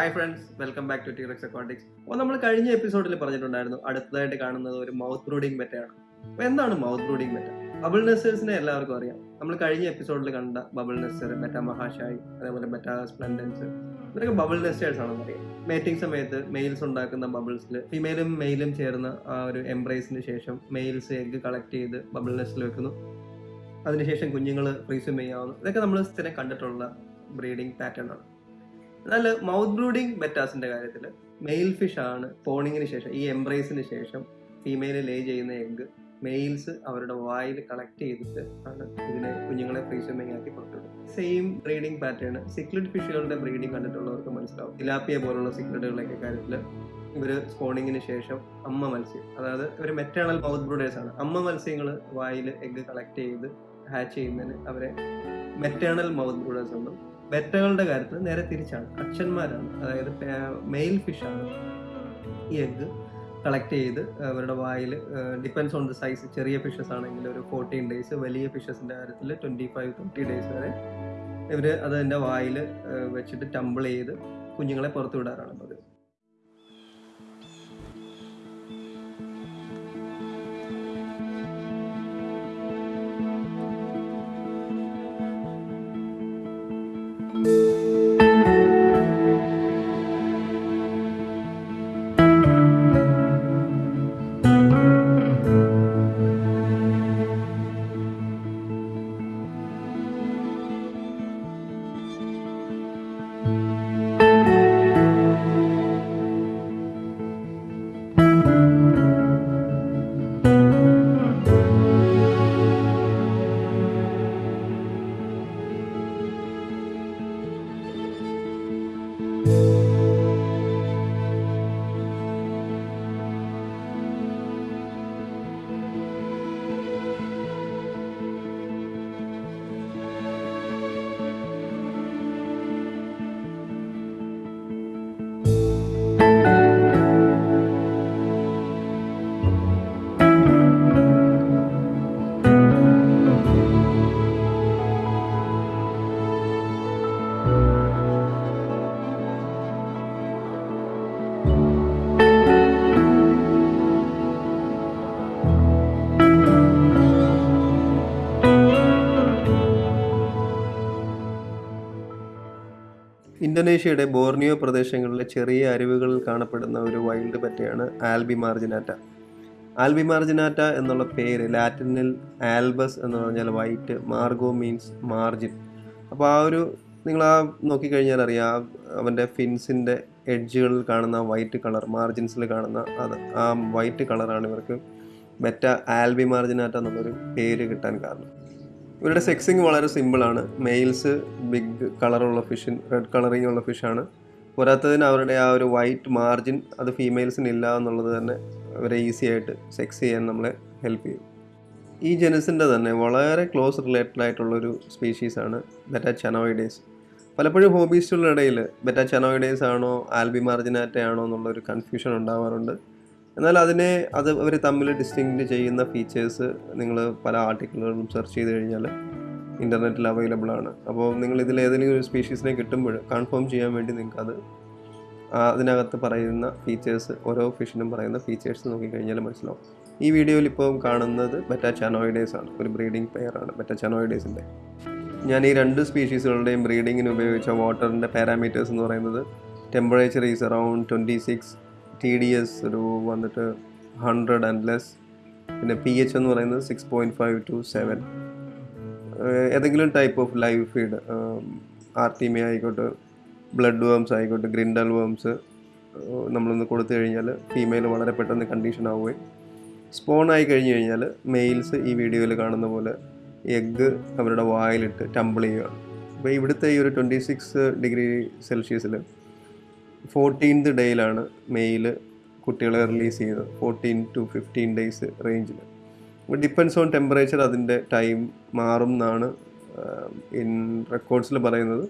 Hi friends welcome back to T Rex Aquatics അപ്പോൾ നമ്മൾ കഴിഞ്ഞ എപ്പിസോഡിൽ പറഞ്ഞിട്ടുണ്ടായിരുന്നു അടുത്തതായിട്ട് കാണുന്നത് ഒരു മൗത്ത് ബ്രൂഡിംഗ് മെറ്റയാണ് അപ്പോൾ എന്താണ് മൗത്ത് ബ്രൂഡിംഗ് മെറ്റ ബബിൾ നെസ്റ്റേഴ്സിനെ എല്ലാവർക്കും അറിയാം. നമ്മൾ കഴിഞ്ഞ എപ്പിസോഡിൽ കണ്ട ബബിൾ നെസ്റ്റർ മെറ്റ മഹാഷായി അതേപോലെ മെറ്റ സ്പ്ലൻഡൻസ് ഇവരൊക്കെ ബബിൾ നെസ്റ്റേഴ്സ് ആണെന്ന് അറിയാം. മേറ്റിംഗ് സമയത്ത് മെയിൽസ് ഉണ്ടാക്കുന്ന ബബിൾസിൽ ഫീമെയിലും മെയിലും ചേർന്ന ആ ഒരു എംബ്രേസിന് ശേഷം മെയിൽസ് എഗ്ഗ് കളക്ട് ചെയ്ത് ബബിൾ നെസ്റ്റിൽ വെക്കുന്നു. അതിനുശേഷം കുഞ്ഞുങ്ങൾ റീസ്യൂം ചെയ്യാവുന്നു. ഇതൊക്കെ നമ്മൾ സ്ഥിരം കണ്ടിട്ടുള്ള ബ്രീഡിംഗ് പാറ്റേൺ ആണ്. എന്നാൽ മൗത്ത് ബ്രൂഡിംഗ് ബെറ്റാസിന്റെ കാര്യത്തിൽ മെയിൽ ഫിഷ് ആണ് പോണിങ്ങിന് ശേഷം ഈ എംബ്രേസിന് ശേഷം ഫീമെയിൽ ലേ ചെയ്യുന്ന എഗ്ഗ് മെയിൽസ് അവരുടെ വായിൽ കളക്ട് ചെയ്തിട്ട് ആണ് ഇതിനെ കുഞ്ഞുങ്ങളെ ഫ്രീസമിങ് ആക്കി പുറത്തുവിടും സെയിം ബ്രീഡിംഗ് പാറ്റേൺ സിക്ലിഡ് ഫിഷുകളുടെ ബ്രീഡിംഗ് കണ്ടിട്ടുള്ളവർക്ക് മനസ്സിലാവും. തിലാപ്പിയ പോലുള്ള സിക്ലിഡുകളൊക്കെ കാര്യത്തിൽ ഇവർ സ്പോണിങ്ങിന് ശേഷം അമ്മ മത്സ്യം അതായത് ഇവർ മെറ്റേണൽ മൗത്ത് ബ്രൂഡേഴ്സ് ആണ്. അമ്മ മത്സ്യങ്ങൾ വായിൽ എഗ്ഗ് കളക്ട് ചെയ്ത് ഹാച്ച് ചെയ്യുന്നതിന് അവരെ മെറ്റേണൽ മൗത്ത് ബ്രൂഡേഴ്സ് എന്നും ബെറ്റകളുടെ കാര്യത്തിൽ നേരെ തിരിച്ചാണ്. അച്ഛന്മാരാണ്. അതായത് മെയിൽ ഫിഷാണ് ഈ എഗ്ഗ് കളക്ട് ചെയ്ത് അവരുടെ വായിൽ ഡിപ്പെൻസ് ഓൺ ദ സൈസ് ചെറിയ ഫിഷസ് ആണെങ്കിൽ ഒരു ഫോർട്ടീൻ ഡേയ്സ് വലിയ ഫിഷസിന്റെ കാര്യത്തിൽ ട്വന്റി ഫൈവ് തേർട്ടി ഡേയ്സ് വരെ ഇവർ അതിന്റെ വായിൽ വെച്ചിട്ട് ടംബിൾ ചെയ്ത് കുഞ്ഞുങ്ങളെ പുറത്തു വിടാറാണ് പതിവ്. ഇന്തോനേഷ്യയുടെ ബോർണിയോ പ്രദേശങ്ങളിലെ ചെറിയ അരുവികളിൽ കാണപ്പെടുന്ന ഒരു വൈൽഡ് പറ്റയാണ് ആൽബി മാർജിനാറ്റ ആൽബി മാർജിനാറ്റ എന്നുള്ള പേര് ലാറ്റിനിൽ ആൽബസ് എന്ന് പറഞ്ഞാൽ വൈറ്റ് മാർഗോ മീൻസ് മാർജിൻ. അപ്പോൾ ആ ഒരു നിങ്ങൾ ആ നോക്കിക്കഴിഞ്ഞാൽ അറിയാം അവന്റെ ഫിൻസിന്റെ എഡ്ജുകളിൽ കാണുന്ന വൈറ്റ് കളർ മാർജിൻസിൽ കാണുന്ന അത് ആ വൈറ്റ് കളറാണ് ഇവർക്ക് മെറ്റ ആൽബി മാർജിനാറ്റ എന്നുള്ളൊരു പേര് കിട്ടാൻ കാരണം. ഇവരുടെ സെക്സിങ് വളരെ സിമ്പിളാണ് മെയിൽസ് ബിഗ് കളറുള്ള ഫിഷിൻ റെഡ് കളറിങ് ഉള്ള ഫിഷാണ് പോരാത്തതിന് അവരുടെ ആ ഒരു വൈറ്റ് മാർജിൻ അത് ഫീമെയിൽസിന് ഇല്ല എന്നുള്ളത് തന്നെ അവരെ ഈസി ആയിട്ട് സെക്സ് ചെയ്യാൻ നമ്മളെ ഹെൽപ്പ് ചെയ്യും. ഈ ജനസിന്റെ തന്നെ വളരെ ക്ലോസ് റിലേറ്റഡ് ആയിട്ടുള്ളൊരു സ്പീഷീസാണ് ബെറ്റാ ചനോയിഡേസ് പലപ്പോഴും ഹോബീസ്റ്റുകളുടെ ഇടയിൽ ബെറ്റാ ചനോയിഡേസ് ആണോ ആൽബി മാർജിനാറ്റ ആണോ എന്നുള്ളൊരു കൺഫ്യൂഷൻ ഉണ്ടാവാറുണ്ട്. എന്നാൽ അതിനെ അത് അവർ തമ്മിൽ ഡിസ്റ്റിങ്ക്റ്റ് ചെയ്യുന്ന ഫീച്ചേഴ്സ് നിങ്ങൾ പല ആർട്ടിക്കിളുകളും സെർച്ച് ചെയ്ത് കഴിഞ്ഞാൽ ഇന്റർനെറ്റിൽ അവൈലബിൾ ആണ്. അപ്പോൾ നിങ്ങൾ ഇതിൽ ഏതെങ്കിലും ഒരു സ്പീഷീസിനെ കിട്ടുമ്പോൾ കൺഫേം ചെയ്യാൻ വേണ്ടി നിങ്ങൾക്ക് അത് അതിനകത്ത് പറയുന്ന ഫീച്ചേഴ്സ് ഓരോ ഫിഷിനും പറയുന്ന ഫീച്ചേഴ്സ് നോക്കിക്കഴിഞ്ഞാൽ മനസ്സിലാവും. ഈ വീഡിയോയിൽ ഇപ്പോൾ കാണുന്നത് ബെറ്റ ചാനോയിഡേസ് ആണ്. ഒരു ബ്രീഡിംഗ് പെയറാണ് ബെറ്റ ചാനോയിഡേസിന്റെ ഞാൻ ഈ രണ്ട് സ്പീഷീസുകളുടെയും ബ്രീഡിങ്ങിന് ഉപയോഗിച്ച വാട്ടറിന്റെ പാരാമീറ്റേഴ്സ് എന്ന് പറയുന്നത് temperature is around twenty six T D S ഒരു വന്നിട്ട് ഹൺഡ്രഡ് ആൻഡ് ലെസ് പിന്നെ പി എച്ച് എന്ന് പറയുന്നത് six point five to seven ഏതെങ്കിലും type of live feed artemia ആയിക്കോട്ടെ ബ്ലഡ് വേംസ് ആയിക്കോട്ടെ ഗ്രിൻഡൽ വേംസ് നമ്മളൊന്ന് കൊടുത്തു കഴിഞ്ഞാൽ ഫീമെയിൽ വളരെ പെട്ടെന്ന് കണ്ടീഷൻ ആവുകയും സ്പോൺ ആയി കഴിഞ്ഞു കഴിഞ്ഞാൽ മെയിൽസ് ഈ വീഡിയോയിൽ കാണുന്ന പോലെ എഗ്ഗ് അവരുടെ വായിലിട്ട് ടംബിൾ ചെയ്യുകയാണ് അപ്പോൾ ഇവിടുത്തെ ഈ ഒരു ട്വന്റി സിക്സ് ഡിഗ്രി സെൽഷ്യസിൽ ഫോർട്ടീൻത് ഡേയിലാണ് മെയിൽ കുട്ടികളെ റിലീസ് ചെയ്തത്. ഫോർട്ടീൻ ടു ഫിഫ്റ്റീൻ ഡേയ്സ് റേഞ്ചിൽ ഡിപ്പെൻസ് ഓൺ ടെമ്പറേച്ചർ അതിന്റെ ടൈം മാറും എന്നാണ് ഇൻ റെക്കോർഡ്സിൽ പറയുന്നത്.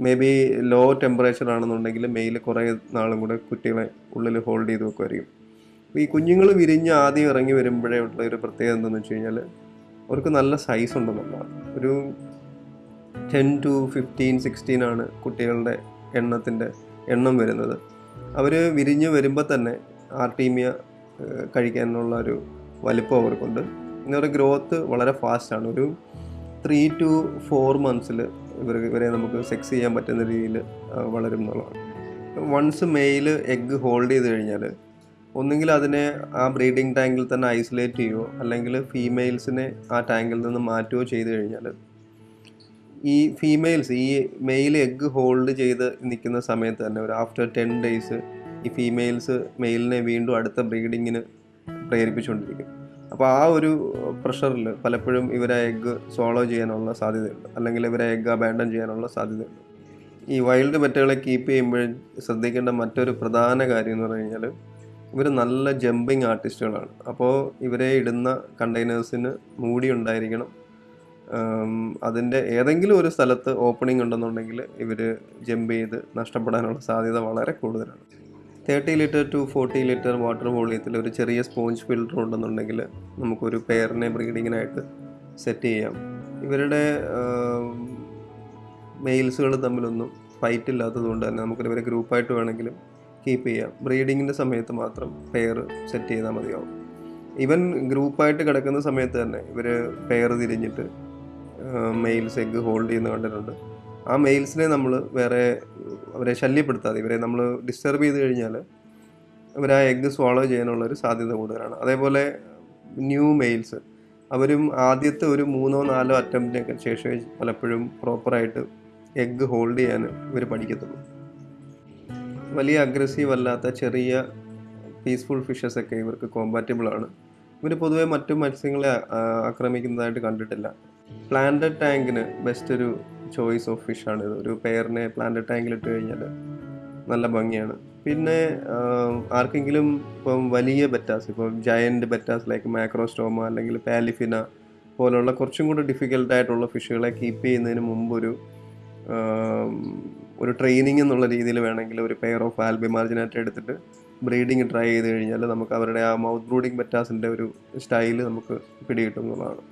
മേ ബി ലോ ടെമ്പറേച്ചർ ആണെന്നുണ്ടെങ്കിൽ മെയിൽ കുറേ നാളും കൂടെ കുട്ടികളെ ഉള്ളിൽ ഹോൾഡ് ചെയ്ത് വെക്കുമായിരിക്കും ഈ കുഞ്ഞുങ്ങൾ വിരിഞ്ഞ് ആദ്യം ഇറങ്ങി വരുമ്പോഴേ ഉള്ള ഒരു പ്രത്യേകത എന്താണെന്ന് വെച്ച് കഴിഞ്ഞാൽ അവർക്ക് നല്ല സൈസ് ഉണ്ടെന്നുള്ളതാണ്. ഒരു ടെൻ ടു ഫിഫ്റ്റീൻ സിക്സ്റ്റീൻ ആണ് കുട്ടികളുടെ എണ്ണത്തിന്റെ എണ്ണം വരുന്നത്. അവർ വിരിഞ്ഞ് വരുമ്പോൾ തന്നെ ആർട്ടീമിയ കഴിക്കാനുള്ള ഒരു വലിപ്പം അവർക്കുണ്ട്. അവരുടെ ഗ്രോത്ത് വളരെ ഫാസ്റ്റാണ് ഒരു ത്രീ ടു ഫോർ മന്ത്സിൽ ഇവർ ഇവരെ നമുക്ക് സെക്സ് ചെയ്യാൻ പറ്റുന്ന രീതിയിൽ വളരും എന്നുള്ളതാണ് വൺസ് മെയിൽ എഗ്ഗ് ഹോൾഡ് ചെയ്ത് കഴിഞ്ഞാൽ ഒന്നുകിൽ അതിനെ ആ ബ്രീഡിംഗ് ടാങ്കിൽ തന്നെ ഐസൊലേറ്റ് ചെയ്യുകയോ അല്ലെങ്കിൽ ഫീമെയിൽസിനെ ആ ടാങ്കിൽ നിന്ന് മാറ്റുകയോ ചെയ്തു കഴിഞ്ഞാൽ ഈ ഫീമെയിൽസ് ഈ മെയിൽ എഗ്ഗ് ഹോൾഡ് ചെയ്ത് നിൽക്കുന്ന സമയത്ത് തന്നെ ഒരു ആഫ്റ്റർ ടെൻ ഡേയ്സ് ഈ ഫീമെയിൽസ് മെയിലിനെ വീണ്ടും അടുത്ത ബ്രീഡിങ്ങിന് പ്രേരിപ്പിച്ചുകൊണ്ടിരിക്കും. അപ്പോൾ ആ ഒരു പ്രഷറിൽ പലപ്പോഴും ഇവരെ എഗ്ഗ് സോളോ ചെയ്യാനുള്ള സാധ്യതയുണ്ട്. അല്ലെങ്കിൽ ഇവരെ എഗ്ഗ് അബാൻഡൻ ചെയ്യാനുള്ള സാധ്യതയുണ്ട്. ഈ വൈൽഡ് പെറ്റുകളെ കീപ്പ് ചെയ്യുമ്പോഴും ശ്രദ്ധിക്കേണ്ട മറ്റൊരു പ്രധാന കാര്യം എന്ന് പറഞ്ഞു കഴിഞ്ഞാൽ ഇവർ നല്ല ജമ്പിങ് ആർട്ടിസ്റ്റുകളാണ് അപ്പോൾ ഇവരെ ഇടുന്ന കണ്ടെയ്നേഴ്സിന് മൂടി ഉണ്ടായിരിക്കണം. അതിന്റെ ഏതെങ്കിലും ഒരു സ്ഥലത്ത് ഓപ്പണിംഗ് ഉണ്ടെന്നുണ്ടെങ്കിൽ ഇവർ ജമ്പ് ചെയ്ത് നഷ്ടപ്പെടാനുള്ള സാധ്യത വളരെ കൂടുതലാണ്. Thirty litre to forty litre water വോളിയത്തിൽ ഒരു ചെറിയ സ്പോഞ്ച് ഫിൽറ്റർ ഉണ്ടെന്നുണ്ടെങ്കിൽ നമുക്കൊരു പെയറിനെ ബ്രീഡിങ്ങിനായിട്ട് സെറ്റ് ചെയ്യാം. ഇവരുടെ മെയിൽസുകൾ തമ്മിലൊന്നും ഫൈറ്റ് ഇല്ലാത്തത് കൊണ്ട് തന്നെ നമുക്ക് ഇവരെ ഗ്രൂപ്പായിട്ട് വേണമെങ്കിലും കീപ്പ് ചെയ്യാം. ബ്രീഡിങ്ങിന്റെ സമയത്ത് മാത്രം പെയർ സെറ്റ് ചെയ്താൽ മതിയാവും. ഈവൻ ഗ്രൂപ്പായിട്ട് കിടക്കുന്ന സമയത്ത് തന്നെ ഇവർ പെയർ തിരിഞ്ഞിട്ട് മെയിൽസ് എഗ്ഗ് ഹോൾഡ് ചെയ്യുന്ന കണ്ടിട്ടുണ്ട്. ആ മെയിൽസിനെ നമ്മൾ വേറെ അവരെ ശല്യപ്പെടുത്താതെ ഇവരെ നമ്മൾ ഡിസ്റ്റർബ് ചെയ്ത് കഴിഞ്ഞാൽ അവർ ആ എഗ്ഗ് സ്വാളോ ചെയ്യാനുള്ള ഒരു സാധ്യത കൂടുതലാണ്. അതേപോലെ ന്യൂ മെയിൽസ് അവരും ആദ്യത്തെ ഒരു മൂന്നോ നാലോ അറ്റംപ്റ്റിനൊക്കെ ശേഷമേ പലപ്പോഴും പ്രോപ്പറായിട്ട് എഗ്ഗ് ഹോൾഡ് ചെയ്യാൻ ഇവർ പഠിക്കത്തുള്ളൂ. വലിയ അഗ്രസീവ് അല്ലാത്ത ചെറിയ പീസ്ഫുൾ ഫിഷസ് ഒക്കെ ഇവർക്ക് കോമ്പാറ്റബിൾ ആണ്. ഇവർ പൊതുവെ മറ്റു മത്സ്യങ്ങളെ ആക്രമിക്കുന്നതായിട്ട് കണ്ടിട്ടില്ല. പ്ലാന്റഡ് ടാങ്കിന് ബെസ്റ്റ് ഒരു ചോയ്സ് ഓഫ് ഫിഷ് ആണ് ഇത്. ഒരു പെയറിനെ പ്ലാന്റഡ് ടാങ്കിൽ ഇട്ട് കഴിഞ്ഞാൽ നല്ല ഭംഗിയാണ്. പിന്നെ ആർക്കെങ്കിലും ഇപ്പം വലിയ ബെറ്റാസ് ഇപ്പം ജയന്റ് ബെറ്റാസ് ലൈക്ക് മാക്രോസ്റ്റോമ അല്ലെങ്കിൽ പാലിഫിന പോലുള്ള കുറച്ചും കൂടി ഡിഫിക്കൽട്ടായിട്ടുള്ള ഫിഷുകളെ കീപ്പ് ചെയ്യുന്നതിന് മുമ്പ് ഒരു ഒരു ട്രെയിനിങ് എന്നുള്ള രീതിയിൽ വേണമെങ്കിൽ ഒരു പെയർ ഓഫ് ആൽബി മാർജിനായിട്ട് എടുത്തിട്ട് ബ്രീഡിങ് ട്രൈ ചെയ്ത് കഴിഞ്ഞാൽ നമുക്ക് അവരുടെ ആ മൗത്ത് ബ്രൂഡിങ് മെറ്റാസിന്റെ ഒരു സ്റ്റൈൽ നമുക്ക് പിടികിട്ടും എന്നുള്ളതാണ്.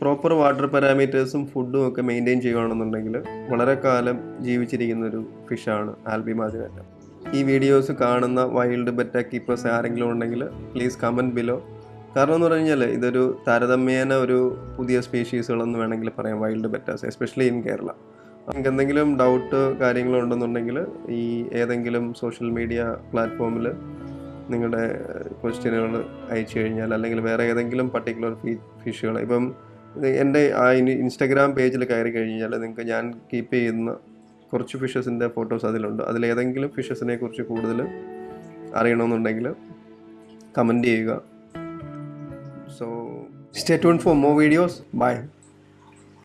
പ്രോപ്പർ വാട്ടർ പാരാമീറ്റേഴ്സും ഫുഡും ഒക്കെ മെയിന്റെയിൻ ചെയ്യുകയാണെന്നുണ്ടെങ്കിൽ വളരെ കാലം ജീവിച്ചിരിക്കുന്ന ഒരു ഫിഷാണ് ആൽബി മാർജിനാറ്റ ഈ വീഡിയോസ് കാണുന്ന വൈൽഡ് ബെറ്റ കീപ്പേഴ്സ് ആരെങ്കിലും ഉണ്ടെങ്കിൽ പ്ലീസ് കമന്റ് ബിലോ. കാരണം എന്ന് പറഞ്ഞു കഴിഞ്ഞാൽ ഇതൊരു താരതമ്യേന ഒരു പുതിയ സ്പീഷീസുകളെന്ന് വേണമെങ്കിൽ പറയാം wild bettas especially in Kerala. നമുക്ക് എന്തെങ്കിലും ഡൗട്ട് കാര്യങ്ങളോ ഉണ്ടെന്നുണ്ടെങ്കിൽ ഈ ഏതെങ്കിലും സോഷ്യൽ മീഡിയ പ്ലാറ്റ്ഫോമിൽ നിങ്ങളുടെ ക്വസ്റ്റ്യനുകൾ അയച്ചു കഴിഞ്ഞാൽ അല്ലെങ്കിൽ വേറെ ഏതെങ്കിലും പർട്ടിക്കുലർ ഫീ ഫിഷുകൾ ഇപ്പം എന്റെ ആ ഇൻസ്റ്റാഗ്രാം പേജിൽ കയറി കഴിഞ്ഞാൽ നിങ്ങൾക്ക് ഞാൻ കീപ്പ് ചെയ്യുന്ന കുറച്ച് ഫിഷസിന്റെ ഫോട്ടോസ് അതിലുണ്ട്. അതിലേതെങ്കിലും ഫിഷസിനെ കുറിച്ച് കൂടുതൽ അറിയണമെന്നുണ്ടെങ്കിൽ കമന്റ് ചെയ്യുക. So stay tune for more videos bye